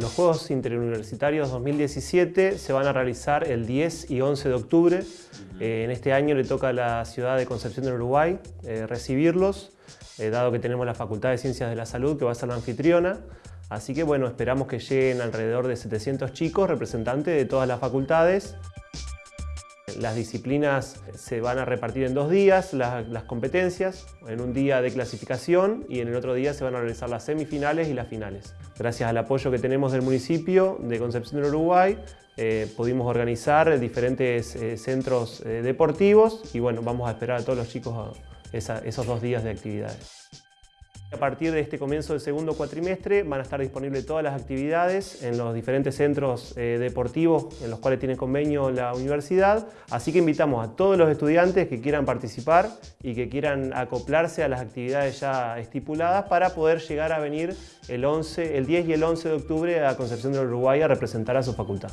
Los Juegos Interuniversitarios 2017 se van a realizar el 10 y 11 de octubre. Eh, en este año le toca a la ciudad de Concepción del Uruguay eh, recibirlos, eh, dado que tenemos la Facultad de Ciencias de la Salud, que va a ser la anfitriona. Así que bueno, esperamos que lleguen alrededor de 700 chicos, representantes de todas las facultades. Las disciplinas se van a repartir en dos días, las, competencias, en un día de clasificación y en el otro día se van a realizar las semifinales y las finales. Gracias al apoyo que tenemos del municipio de Concepción del Uruguay, eh, pudimos organizar diferentes eh, centros eh, deportivos y bueno, vamos a esperar a todos los chicos esos dos días de actividades. A partir de este comienzo del segundo cuatrimestre van a estar disponibles todas las actividades en los diferentes centros eh, deportivos en los cuales tiene convenio la universidad, así que invitamos a todos los estudiantes que quieran participar y que quieran acoplarse a las actividades ya estipuladas para poder llegar a venir el, 11, el 10 y el 11 de octubre a Concepción del Uruguay a representar a su facultad.